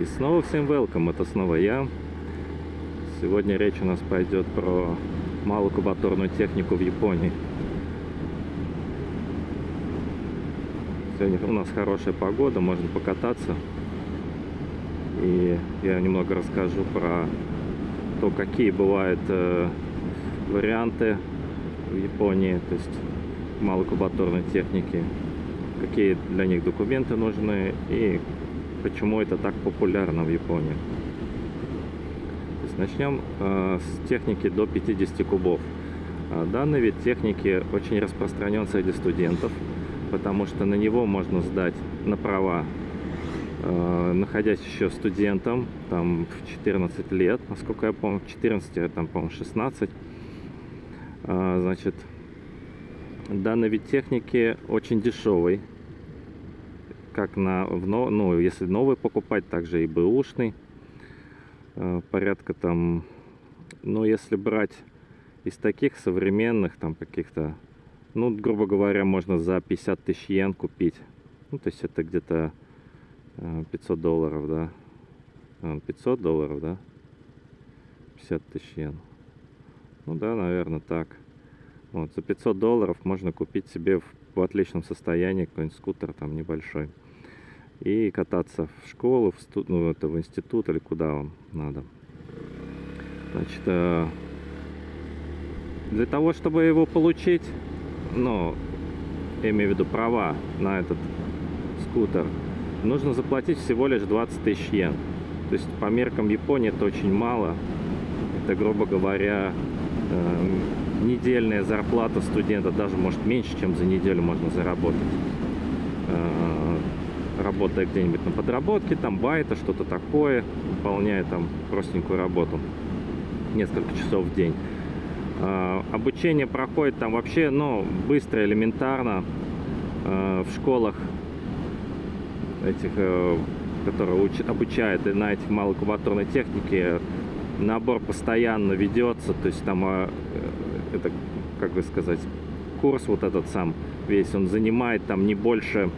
И снова всем welcome, это снова я. Сегодня речь у нас пойдет про малокубатурную технику в Японии. Сегодня у нас хорошая погода, можно покататься. И я немного расскажу про то, какие бывают э, варианты в Японии, то есть малокубатурной техники, какие для них документы нужны и почему это так популярно в Японии. Начнем э, с техники до 50 кубов. Э, данный вид техники очень распространен среди студентов, потому что на него можно сдать на права, э, находясь еще студентом, там в 14 лет, насколько я помню, 14, а там, по-моему, 16. Значит, данный вид техники очень дешевый, как на, в, ну, если новый покупать, также и бэушный. Э, порядка там, ну, если брать из таких современных, там, каких-то, ну, грубо говоря, можно за 50 тысяч йен купить. Ну, то есть это где-то 500 э, долларов, да. 500 э, долларов, да. 50 тысяч йен. Ну да, наверное, так. Вот, за 500 долларов можно купить себе в, в отличном состоянии какой-нибудь скутер там небольшой и кататься в школу, в, студ... ну, это в институт или куда вам надо. Значит, э, для того, чтобы его получить, ну, я имею в виду права на этот скутер, нужно заплатить всего лишь 20 тысяч йен. То есть по меркам Японии это очень мало. Это, грубо говоря, э, недельная зарплата студента, даже может меньше, чем за неделю можно заработать. Э, работая где-нибудь на подработке, там байта, что-то такое, выполняя там простенькую работу несколько часов в день. А, обучение проходит там вообще, ну, быстро, элементарно. А, в школах этих, э, которые уч, обучают на этих малокубатурной технике, набор постоянно ведется, то есть там, а, э, это, как бы сказать, курс вот этот сам весь, он занимает там не больше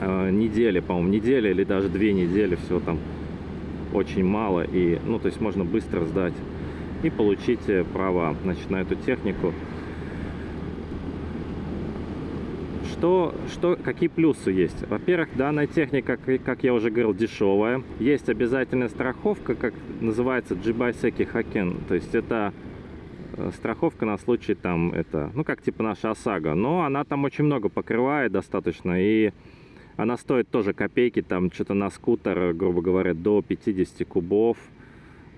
э, недели, по-моему, неделя или даже две недели, все там очень мало. И, ну, то есть можно быстро сдать и получить э, права, значит, на эту технику. Что, что, какие плюсы есть? Во-первых, данная техника, как я уже говорил, дешевая. Есть обязательная страховка, как называется Jibaseki Haken. То есть это страховка на случай там это, ну как типа наша ОСАГО. Но она там очень много покрывает достаточно. И она стоит тоже копейки, там что-то на скутер, грубо говоря, до 50 кубов.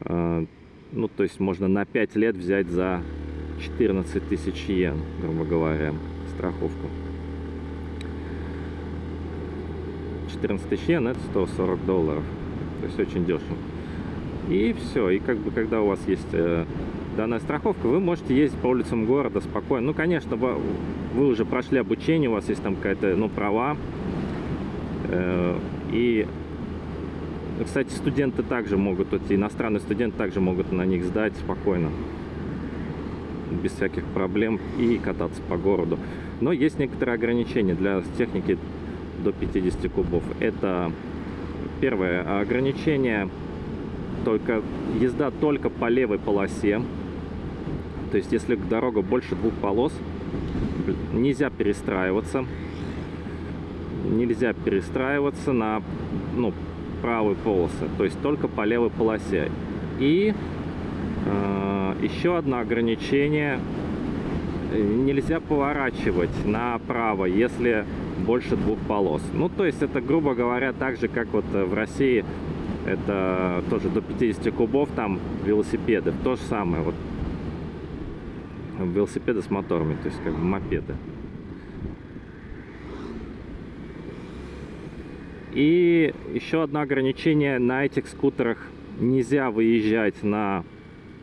А, ну, то есть можно на 5 лет взять за 14 тысяч йен, грубо говоря, страховку. 14 тысяч йен это 140 долларов. То есть очень дешево. И все. И как бы когда у вас есть э, данная страховка, вы можете ездить по улицам города спокойно. Ну, конечно, вы, вы уже прошли обучение, у вас есть там какая-то, ну, права Э, и, кстати, студенты также могут, эти иностранные студенты также могут на них сдать спокойно, без всяких проблем и кататься по городу. Но есть некоторые ограничения для техники до 50 кубов. Это первое ограничение, только езда только по левой полосе. То есть, если дорога больше двух полос, нельзя перестраиваться нельзя перестраиваться на ну, правой полосы, то есть только по левой полосе. И э, еще одно ограничение, нельзя поворачивать направо, если больше двух полос. Ну, то есть это, грубо говоря, так же, как вот в России, это тоже до 50 кубов, там велосипеды, то же самое, вот велосипеды с моторами, то есть как бы мопеды. И еще одно ограничение на этих скутерах. Нельзя выезжать на,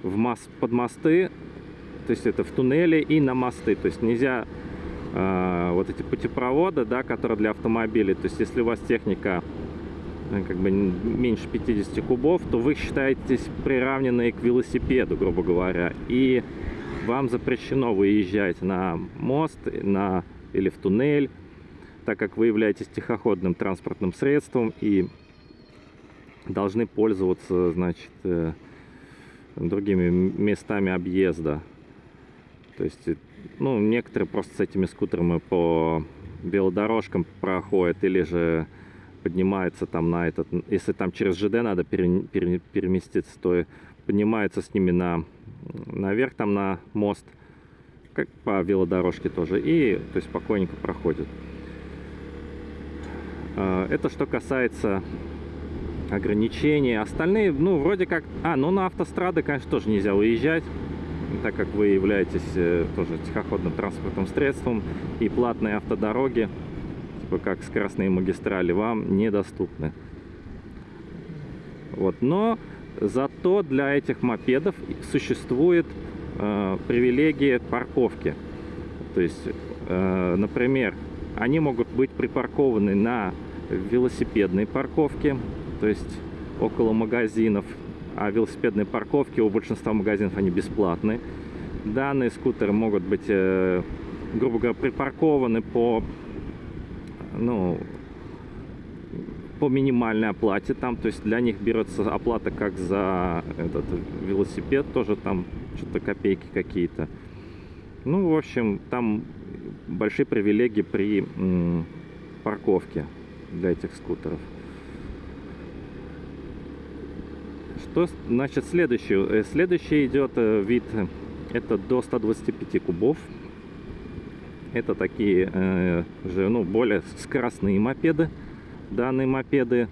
в мост, под мосты, то есть это в туннеле и на мосты. То есть нельзя э, вот эти путепроводы, да, которые для автомобилей. То есть если у вас техника э, как бы меньше 50 кубов, то вы считаетесь приравненные к велосипеду, грубо говоря. И вам запрещено выезжать на мост на, или в туннель так как вы являетесь тихоходным транспортным средством и должны пользоваться, значит, э, другими местами объезда. То есть, ну, некоторые просто с этими скутерами по велодорожкам проходят или же поднимаются там на этот, если там через ЖД надо пере, пере, переместиться, то поднимаются с ними на, наверх там на мост, как по велодорожке тоже, и то есть спокойненько проходят. А, это что касается ограничений. Остальные, ну, вроде как... А, ну, на автострады, конечно, тоже нельзя уезжать, так как вы являетесь э, тоже тихоходным транспортным средством, и платные автодороги, типа как скоростные магистрали, вам недоступны. Вот, но зато для этих мопедов существует э, привилегия парковки. То есть, э, например, они могут быть припаркованы на велосипедной парковке, то есть около магазинов, а велосипедные парковки у большинства магазинов они бесплатны. Данные скутеры могут быть, э, грубо говоря, припаркованы по, ну, по минимальной оплате там, то есть для них берется оплата как за этот велосипед, тоже там что-то копейки какие-то. Ну, в общем, там большие привилегии при парковке для этих скутеров. Что значит следующий? Э, следующий идет э, вид, это до 125 кубов. Это такие э, же, ну, более скоростные мопеды. Данные мопеды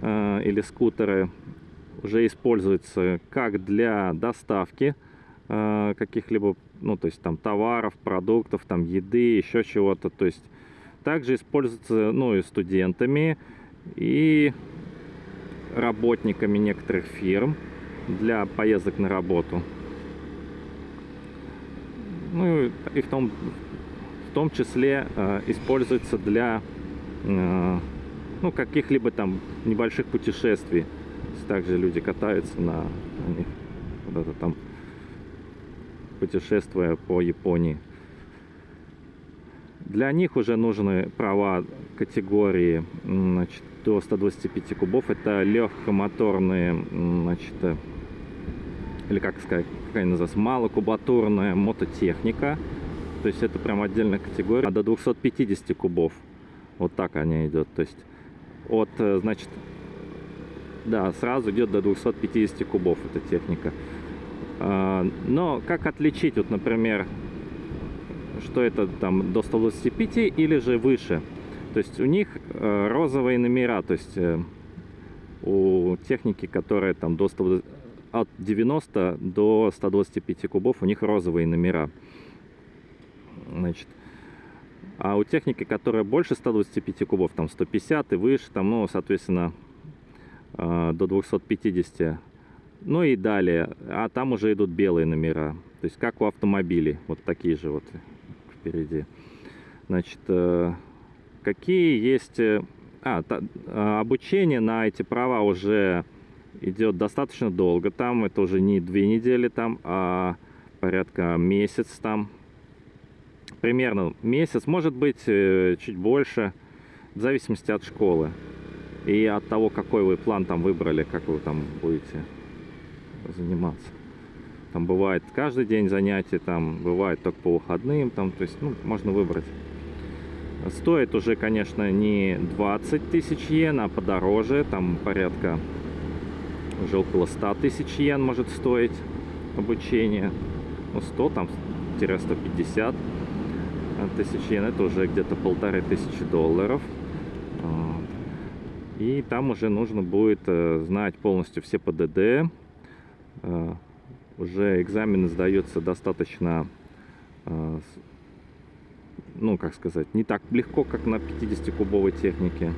э, или скутеры уже используются как для доставки э, каких-либо, ну, то есть там товаров, продуктов, там еды, еще чего-то. То есть также используются, ну, и студентами, и работниками некоторых фирм для поездок на работу. Ну и в том, в том числе э, используется для э, ну, каких-либо там небольших путешествий. Также люди катаются на, них куда-то там путешествуя по Японии. Для них уже нужны права категории значит, до 125 кубов. Это легкомоторные, значит, или как сказать, какая называется, малокубатурная мототехника. То есть это прям отдельная категория. А до 250 кубов. Вот так они идет. То есть от, э, значит, да, сразу идет до 250 кубов эта техника. А, но как отличить, вот, например, что это там до 125 или же выше. То есть у них э, розовые номера, то есть э, у техники, которая там до 100, от 90 до 125 кубов, у них розовые номера. Значит, а у техники, которая больше 125 кубов, там 150 и выше, там, ну, соответственно, э, до 250, ну и далее, а там уже идут белые номера, то есть как у автомобилей, вот такие же вот впереди. Значит, э, какие есть... Э, а, та, обучение на эти права уже идет достаточно долго. Там это уже не две недели, там, а порядка месяц там. Примерно месяц, может быть, э, чуть больше, в зависимости от школы. И от того, какой вы план там выбрали, как вы там будете заниматься. Там бывает каждый день занятий, там бывает только по выходным, там, то есть, ну, можно выбрать. Стоит уже, конечно, не 20 тысяч йен, а подороже, там порядка уже около 100 тысяч йен может стоить обучение. Ну, 100, там, 150 тысяч йен, это уже где-то полторы тысячи долларов. И там уже нужно будет э, знать полностью все ПДД, э, уже экзамены сдаются достаточно, ну, как сказать, не так легко, как на 50-кубовой технике.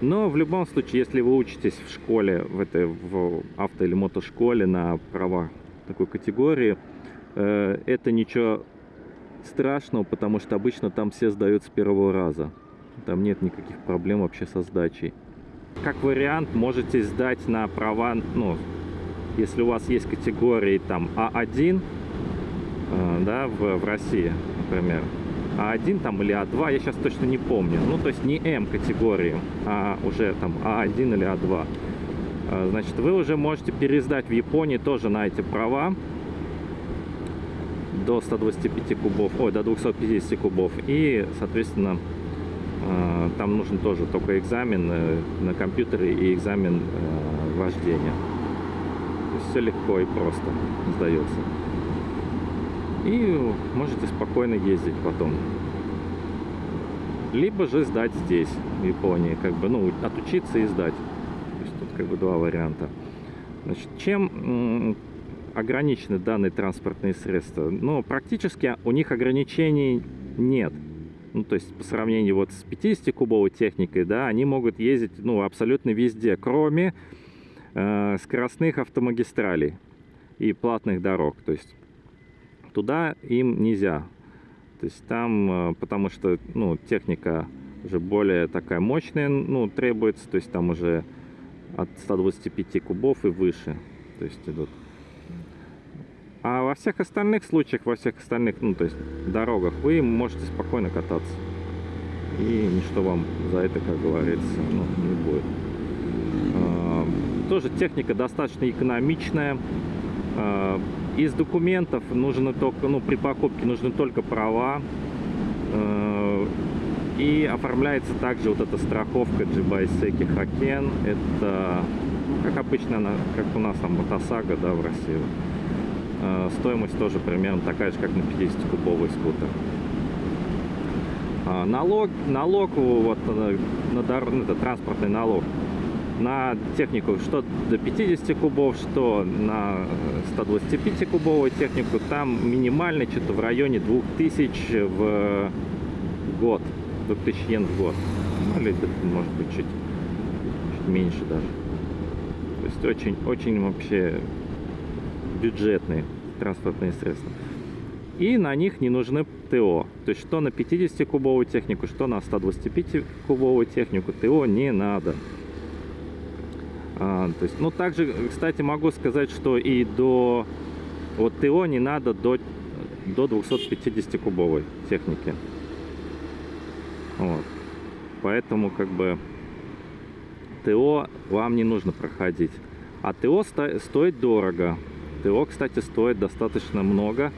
Но в любом случае, если вы учитесь в школе, в этой в авто или мотошколе на права такой категории, это ничего страшного, потому что обычно там все сдают с первого раза. Там нет никаких проблем вообще со сдачей. Как вариант, можете сдать на права, ну, если у вас есть категории там А1, э, да, в, в России, например, А1 там или А2, я сейчас точно не помню. Ну, то есть не М категории, а уже там А1 или А2. А, значит, вы уже можете пересдать в Японии тоже на эти права до 125 кубов, ой, до 250 кубов. И, соответственно, а, там нужен тоже только экзамен э, на компьютере и экзамен э, вождения. Все легко и просто сдается. И можете спокойно ездить потом. Либо же сдать здесь, в Японии, как бы, ну, отучиться и сдать. То есть тут как бы два варианта. Значит, чем ограничены данные транспортные средства? Ну, практически у них ограничений нет. Ну, то есть по сравнению вот с 50-кубовой техникой, да, они могут ездить, ну, абсолютно везде, кроме э, скоростных автомагистралей и платных дорог. То есть туда им нельзя. То есть там, э, потому что, ну, техника уже более такая мощная, ну, требуется, то есть там уже от 125 кубов и выше, то есть идут. А во всех остальных случаях, во всех остальных, ну, то есть дорогах, вы можете спокойно кататься. И ничто вам за это, как говорится, ну, не будет. А, тоже техника достаточно экономичная. А, из документов нужно только, ну, при покупке нужны только права. А, и оформляется также вот эта страховка Джибайсеки Хакен. Это, как обычно, она, как у нас там Мотосага, да, в России. Э, стоимость тоже примерно такая же, как на 50-кубовый скутер. А, налог, налог вот, э, на, на ну, это транспортный налог на технику что до 50 кубов, что на 125 кубовую технику, там минимальный что-то в районе 2000 в год, 2000 йен в год. Ну, или может быть чуть, чуть меньше даже. То есть очень, очень вообще бюджетные транспортные средства. И на них не нужны ТО. То есть что на 50-кубовую технику, что на 125-кубовую технику ТО не надо. А, то есть, ну, также, кстати, могу сказать, что и до вот ТО не надо до, до 250-кубовой техники. Вот. Поэтому, как бы, ТО вам не нужно проходить. А ТО сто стоит дорого. ТО, кстати, стоит достаточно много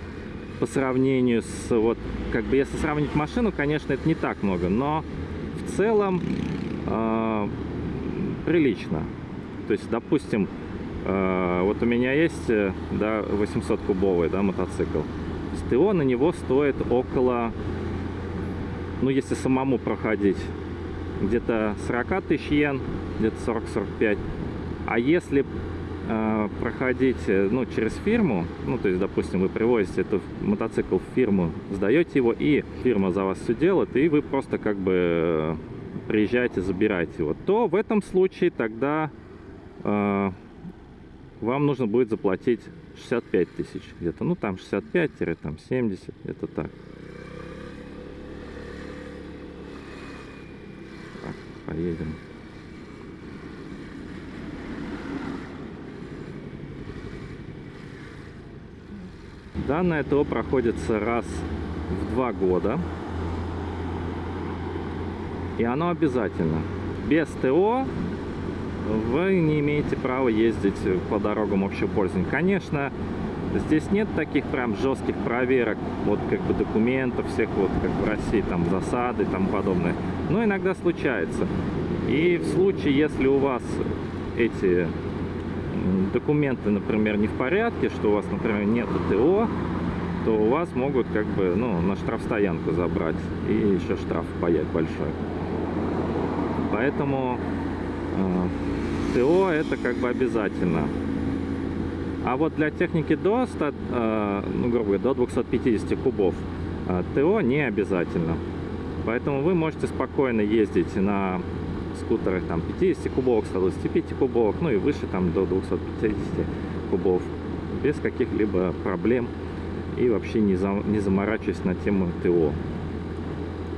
по сравнению с, вот, как бы, если сравнить машину, конечно, это не так много, но в целом э, прилично. То есть, допустим, э, вот у меня есть, э, да, 800-кубовый, да, мотоцикл. ТО на него стоит около, ну, если самому проходить, где-то 40 тысяч йен, где-то 40-45. А если проходить э, ну, через фирму, ну, то есть, допустим, вы привозите этот мотоцикл в фирму, сдаете его, и фирма за вас все делает, и вы просто как бы э, приезжаете, забираете его, то в этом случае тогда э, вам нужно будет заплатить 65 тысяч где-то, ну, там 65-70, это так. Так, поедем. Данное ТО проходится раз в два года. И оно обязательно. Без ТО вы не имеете права ездить по дорогам общего пользования. Конечно, здесь нет таких прям жестких проверок, вот как бы документов всех, вот как в России, там засады и тому подобное. Но иногда случается. И в случае, если у вас эти документы, например, не в порядке, что у вас, например, нет ТО, то у вас могут как бы, ну, на штрафстоянку забрать и еще штраф паять большой. Поэтому э, ТО это как бы обязательно. А вот для техники до, 100, э, ну, грубо говоря, до 250 кубов э, ТО не обязательно. Поэтому вы можете спокойно ездить на скутерах там 50 кубовых, 125 кубовых, ну и выше там до 250 кубов без каких-либо проблем и вообще не, за, не заморачиваясь на тему ТО.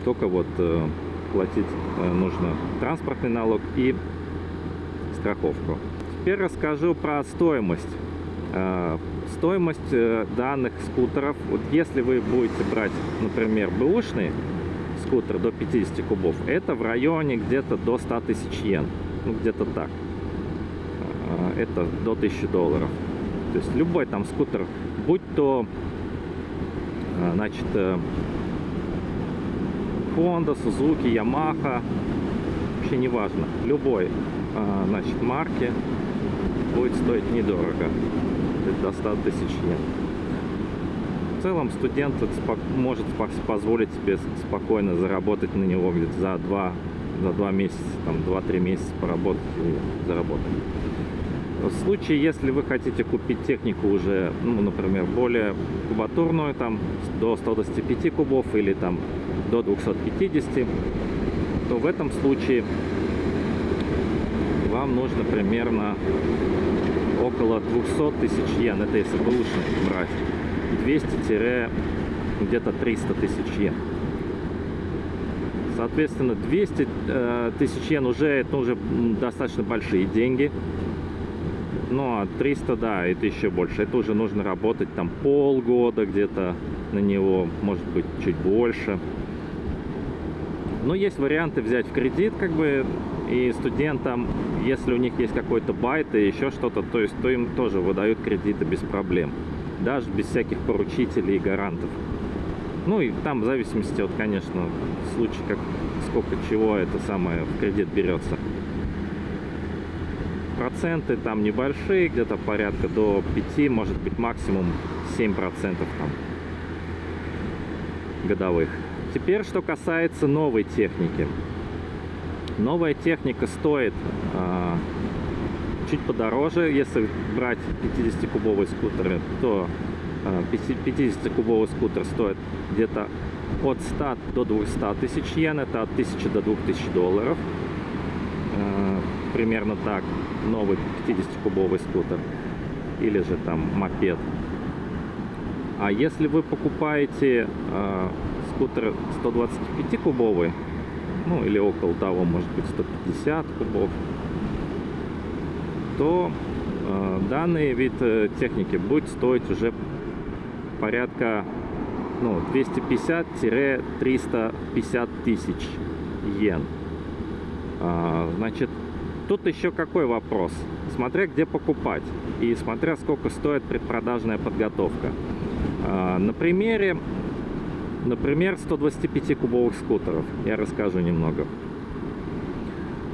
Только вот э, платить э, нужно транспортный налог и страховку. Теперь расскажу про стоимость Э, стоимость э, данных скутеров, вот если вы будете брать, например, бэушный скутер до 50 кубов, это в районе где-то до 100 тысяч йен, ну где-то так. Э, это до 1000 долларов. То есть любой там скутер, будь то, значит, Honda, Suzuki, Yamaha, вообще не важно, любой, значит, марки будет стоить недорого до 100 тысяч йен. Целом студент может позволить себе спокойно заработать на него где-то за 2, за 2 месяца, там 2-3 месяца поработать и заработать. В случае, если вы хотите купить технику уже, ну, например, более кубатурную, там, до 125 кубов или там до 250, то в этом случае вам нужно примерно около 200 тысяч йен. Это если бэушный брать. 200 где-то 300 тысяч йен. Соответственно, 200 э, тысяч йен уже, это уже достаточно большие деньги. Ну, а 300, да, это еще больше. Это уже нужно работать там полгода где-то на него, может быть, чуть больше. Но есть варианты взять в кредит, как бы, и студентам, если у них есть какой-то байт и еще что-то, то есть то им тоже выдают кредиты без проблем. Даже без всяких поручителей и гарантов. Ну и там в зависимости от, конечно, случая, как сколько чего это самое в кредит берется. Проценты там небольшие, где-то порядка до 5, может быть максимум 7 процентов там годовых. Теперь, что касается новой техники. Новая техника стоит а, чуть подороже. Если брать 50-кубовые скутеры, то а, 50-кубовый скутер стоит где-то от 100 до 200 тысяч йен. Это от 1000 до 2000 долларов. А, примерно так. Новый 50-кубовый скутер. Или же там мопед. А если вы покупаете э, скутер 125-кубовый, ну или около того, может быть 150 кубов, то э, данный вид э, техники будет стоить уже порядка ну, 250-350 тысяч йен. А, значит, тут еще какой вопрос? Смотря где покупать и смотря сколько стоит предпродажная подготовка. А, на примере Например, 125-кубовых скутеров. Я расскажу немного.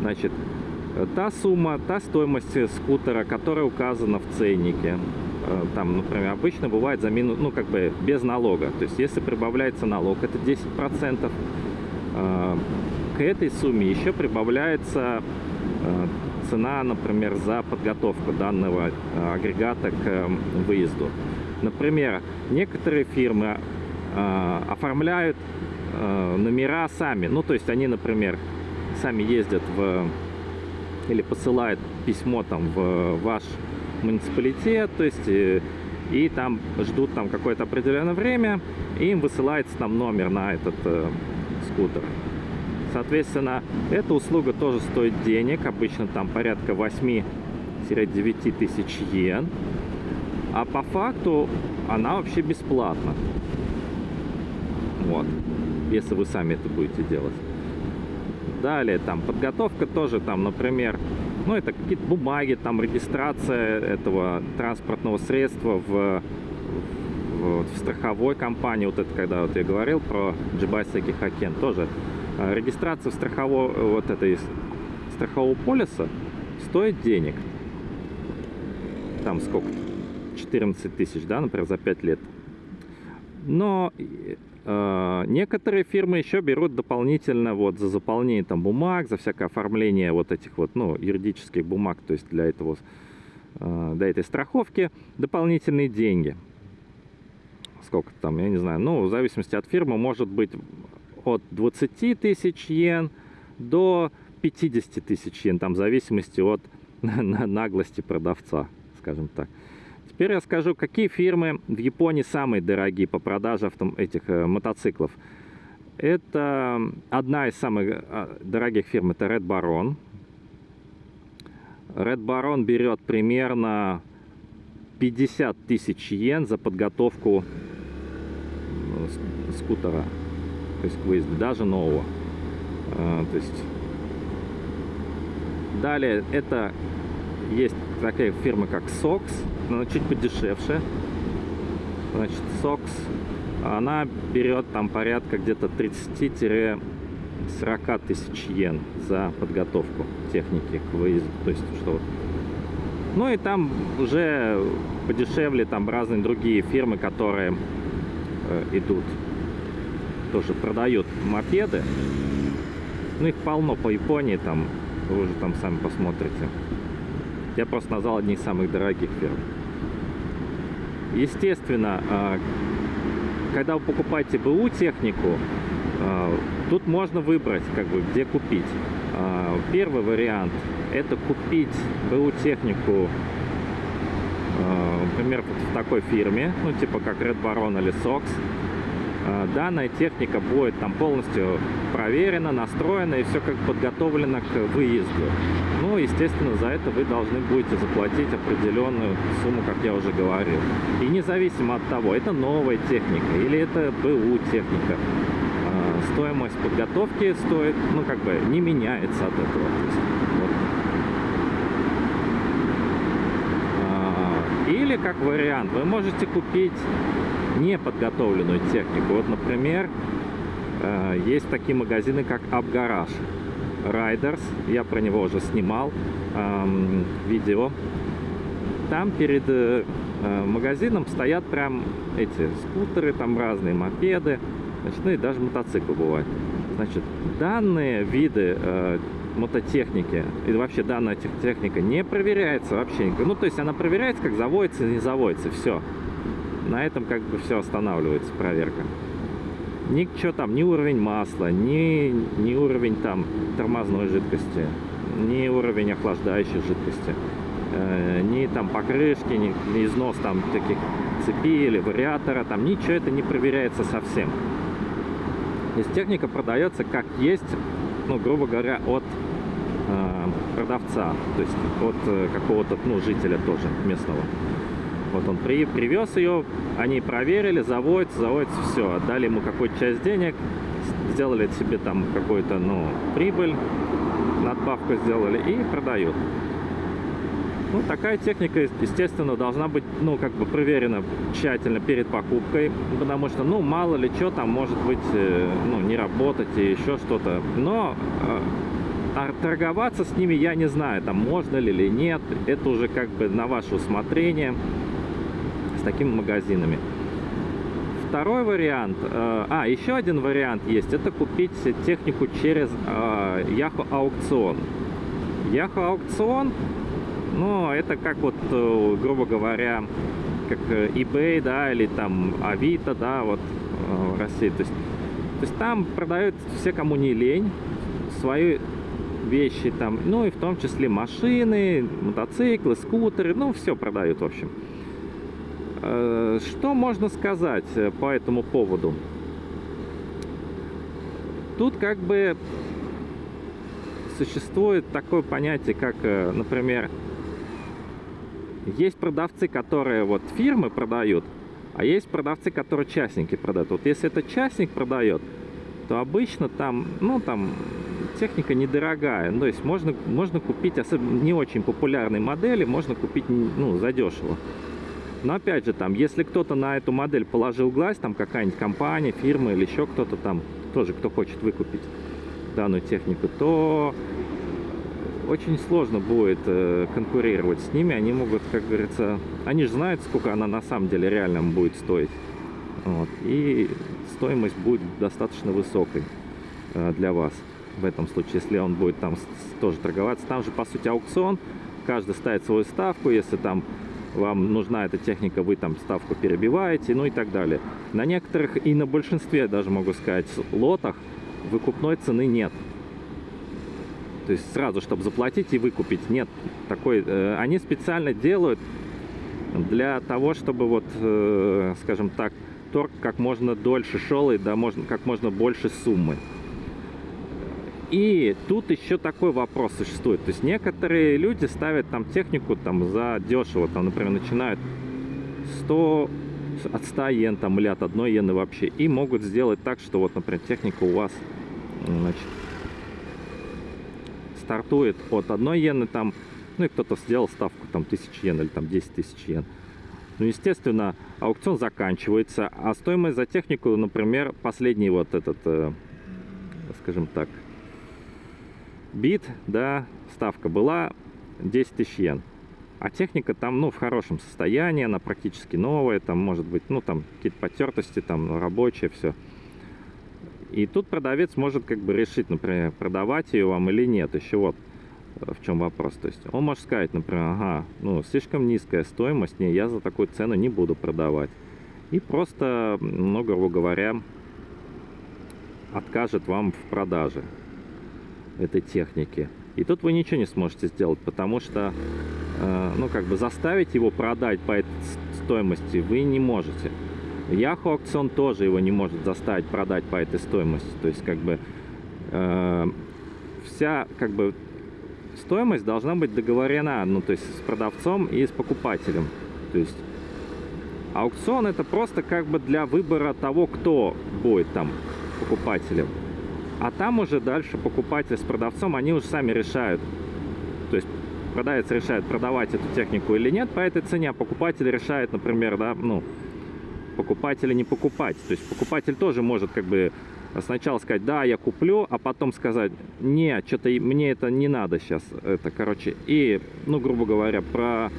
Значит, та сумма, та стоимость скутера, которая указана в ценнике, э, там, например, обычно бывает за минус, ну, как бы без налога. То есть, если прибавляется налог, это 10%. Э, к этой сумме еще прибавляется э, цена, например, за подготовку данного агрегата к выезду. Например, некоторые фирмы э, оформляют э, номера сами. Ну, то есть они, например, сами ездят в или посылают письмо там в ваш муниципалитет, то есть и, э, и там ждут там какое-то определенное время, и им высылается там номер на этот э, скутер. Соответственно, эта услуга тоже стоит денег, обычно там порядка 8-9 тысяч йен, а по факту она вообще бесплатна. Вот. Если вы сами это будете делать. Далее, там, подготовка тоже, там, например, ну, это какие-то бумаги, там, регистрация этого транспортного средства в, в, в страховой компании. Вот это, когда вот я говорил про Джибайсеки Хакен, тоже а, регистрация в страхового, вот этой страхового полиса стоит денег. Там сколько? 14 тысяч, да, например, за 5 лет. Но некоторые фирмы еще берут дополнительно вот за заполнение там бумаг, за всякое оформление вот этих вот, ну, юридических бумаг, то есть для этого, э, для этой страховки дополнительные деньги. Сколько там, я не знаю, ну, в зависимости от фирмы, может быть от 20 тысяч йен до 50 тысяч йен, там в зависимости от наглости продавца, скажем так. Теперь я скажу, какие фирмы в Японии самые дорогие по продаже автом этих э, мотоциклов. Это одна из самых э, дорогих фирм, это Red Baron. Red Baron берет примерно 50 тысяч йен за подготовку э, скутера, то есть к выезду, даже нового. А, то есть далее это есть такая фирма как Sox, она чуть подешевше. Значит, Sox, она берет там порядка где-то 30-40 тысяч йен за подготовку техники к выезду. То есть, что ну и там уже подешевле там разные другие фирмы, которые э, идут, тоже продают мопеды. Ну их полно по Японии, там вы уже там сами посмотрите. Я просто назвал одни из самых дорогих фирм. Естественно, э, когда вы покупаете БУ технику, э, тут можно выбрать, как бы, где купить. Э, первый вариант это купить БУ технику, например, в такой фирме, ну типа как Red Baron или Sox. Данная техника будет там полностью проверена, настроена и все как подготовлено к выезду. Ну, естественно, за это вы должны будете заплатить определенную сумму, как я уже говорил. И независимо от того, это новая техника или это БУ техника, стоимость подготовки стоит, ну, как бы не меняется от этого. Или, как вариант, вы можете купить неподготовленную технику. Вот, например, э, есть такие магазины, как Abgarage Riders. Я про него уже снимал эм, видео. Там перед э, э, магазином стоят прям эти скутеры, там разные мопеды, значит, ну и даже мотоциклы бывают. Значит, данные виды мототехники и вообще данная техника не проверяется вообще. Ну, то есть она проверяется, как заводится не заводится, все. На этом как бы все останавливается, проверка. Ничего там, ни уровень масла, ни, ни уровень там тормозной жидкости, ни уровень охлаждающей жидкости, э, ни там покрышки, ни, ни износ там таких цепи или вариатора, там ничего это не проверяется совсем. То есть техника продается как есть ну, грубо говоря, от э, продавца, то есть от э, какого-то, ну, жителя тоже местного. Вот он при, привез ее, они проверили, заводится, заводится, все, отдали ему какую-то часть денег, сделали себе там какую-то, ну, прибыль, надбавку сделали и продают. Ну, такая техника, естественно, должна быть, ну, как бы проверена тщательно перед покупкой, потому что, ну, мало ли что там может быть, э, ну, не работать и еще что-то. Но э, торговаться с ними я не знаю, там можно ли или нет, это уже как бы на ваше усмотрение с такими магазинами. Второй вариант, э, а, еще один вариант есть, это купить технику через э, Yahoo аукцион. Yahoo аукцион но это как вот, э, грубо говоря, как э, eBay, да, или там Авито, да, вот э, в России. То есть, то есть там продают все, кому не лень, свои вещи там, ну и в том числе машины, мотоциклы, скутеры, ну все продают, в общем. Что можно сказать по этому поводу? Тут как бы существует такое понятие, как, например, есть продавцы, которые вот фирмы продают, а есть продавцы, которые частники продают. Вот если это частник продает, то обычно там, ну там техника недорогая. Ну, то есть можно, можно купить, особенно не очень популярные модели, можно купить ну, задешево. Но опять же, там, если кто-то на эту модель положил глаз, там какая-нибудь компания, фирма или еще кто-то там, тоже кто хочет выкупить данную технику, то очень сложно будет э, конкурировать с ними. Они могут, как говорится, они же знают, сколько она на самом деле реально будет стоить. Вот. И стоимость будет достаточно высокой э, для вас в этом случае, если он будет там тоже торговаться. Там же, по сути, аукцион. Каждый ставит свою ставку. Если там вам нужна эта техника, вы там ставку перебиваете, ну и так далее. На некоторых и на большинстве, даже могу сказать, лотах выкупной цены нет. То есть сразу, чтобы заплатить и выкупить. Нет, такой, э, они специально делают для того, чтобы вот, э, скажем так, торг как можно дольше шел и да, можно, как можно больше суммы. И тут еще такой вопрос существует. То есть некоторые люди ставят там технику там за дешево, там, например, начинают 100, от 100 йен там, или от 1 йены вообще. И могут сделать так, что вот, например, техника у вас значит, стартует от 1 йены там, ну и кто-то сделал ставку там 1000 йен или там 10 тысяч йен. Ну, естественно, аукцион заканчивается, а стоимость за технику, например, последний вот этот, э, скажем так, бит, да, ставка была 10 тысяч йен. А техника там, ну, в хорошем состоянии, она практически новая, там, может быть, ну, там, какие-то потертости, там, рабочие, все. И тут продавец может как бы решить, например, продавать ее вам или нет. Еще вот э, в чем вопрос. То есть он может сказать, например, ага, ну, слишком низкая стоимость, не, я за такую цену не буду продавать. И просто, ну, грубо говоря, откажет вам в продаже этой техники. И тут вы ничего не сможете сделать, потому что, э, ну, как бы заставить его продать по этой стоимости вы не можете. Яху аукцион тоже его не может заставить продать по этой стоимости. То есть, как бы, э, вся, как бы, стоимость должна быть договорена, ну, то есть, с продавцом и с покупателем. То есть, аукцион это просто, как бы, для выбора того, кто будет там покупателем. А там уже дальше покупатель с продавцом, они уже сами решают. То есть продавец решает, продавать эту технику или нет по этой цене, а покупатель решает, например, да, ну, покупать или не покупать. То есть покупатель тоже может как бы сначала сказать, да, я куплю, а потом сказать, не, что-то мне это не надо сейчас. Это, короче, и, ну, грубо говоря, про...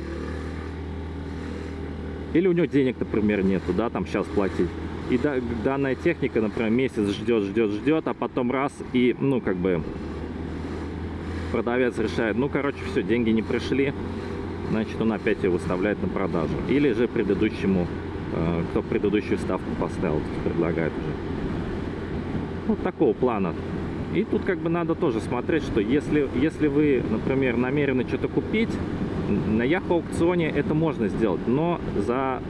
Или у него денег, например, нету, да, там сейчас платить. И да, данная техника, например, месяц ждет, ждет, ждет, а потом раз и, ну, как бы, продавец решает, ну, короче, все, деньги не пришли, значит, он опять ее выставляет на продажу. Или же предыдущему, э, кто предыдущую ставку поставил, предлагает уже. Вот такого плана. И тут как бы надо тоже смотреть, что если, если вы, например, намерены что-то купить, на Яху аукционе это можно сделать, но за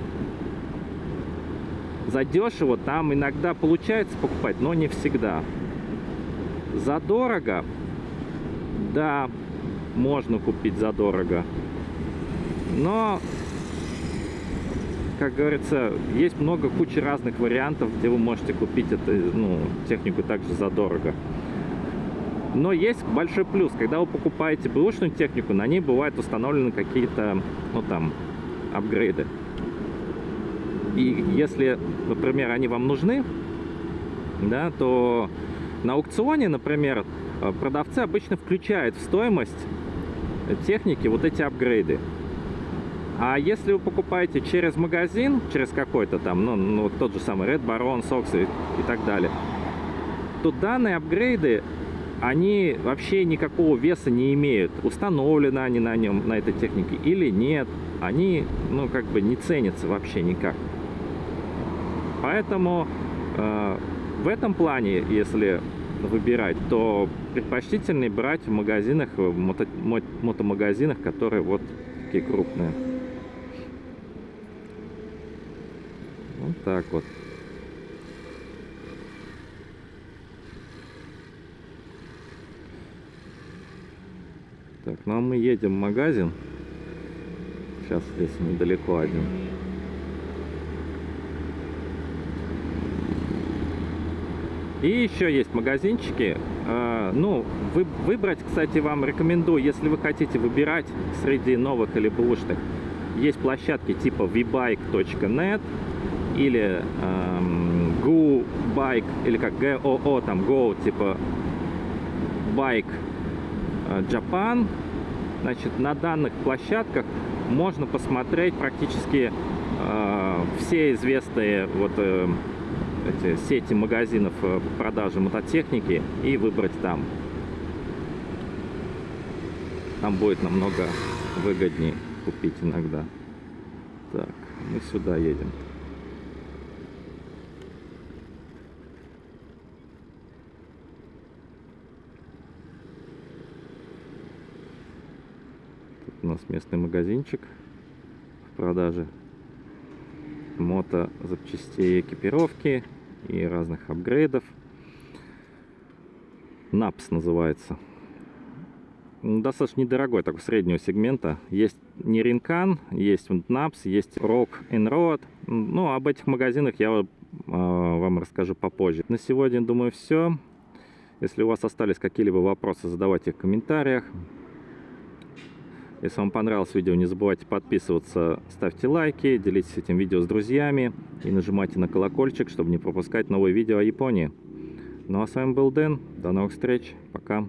задешево там иногда получается покупать, но не всегда. Задорого, да, можно купить задорого. Но, как говорится, есть много кучи разных вариантов, где вы можете купить эту ну, технику также задорого. Но есть большой плюс, когда вы покупаете бэушную технику, на ней бывают установлены какие-то, ну там, апгрейды. И если, например, они вам нужны, да, то на аукционе, например, э, продавцы обычно включают в стоимость техники вот эти апгрейды. А если вы покупаете через магазин, через какой-то там, ну, ну тот же самый Red Baron, Sox и, и так далее, то данные апгрейды, они вообще никакого веса не имеют. Установлены они на нем, на этой технике или нет. Они, ну, как бы не ценятся вообще никак. Поэтому э, в этом плане, если выбирать, то предпочтительнее брать в магазинах, в мото, мотомагазинах, которые вот такие крупные. Вот так вот. Так, ну а мы едем в магазин. Сейчас здесь недалеко один. И еще есть магазинчики. А, ну, вы, выбрать, кстати, вам рекомендую, если вы хотите выбирать среди новых или бэушных. Есть площадки типа vbike.net или эм, GoBike, или как GOO, там Go, типа Bike э, Japan. Значит, на данных площадках можно посмотреть практически э, все известные вот э, эти сети магазинов э, по продаже мототехники и выбрать там. Там будет намного выгоднее купить иногда. Так, мы сюда едем. Тут у нас местный магазинчик в продаже мото запчастей экипировки и разных апгрейдов. NAPS называется. достаточно недорогой, такой среднего сегмента. Есть Неринкан, есть Напс, есть Rock and Road. Ну, об этих магазинах я а, вам расскажу попозже. На сегодня, думаю, все. Если у вас остались какие-либо вопросы, задавайте их в комментариях. Если вам понравилось видео, не забывайте подписываться, ставьте лайки, делитесь этим видео с друзьями и нажимайте на колокольчик, чтобы не пропускать новые видео о Японии. Ну а с вами был Дэн. До новых встреч. Пока.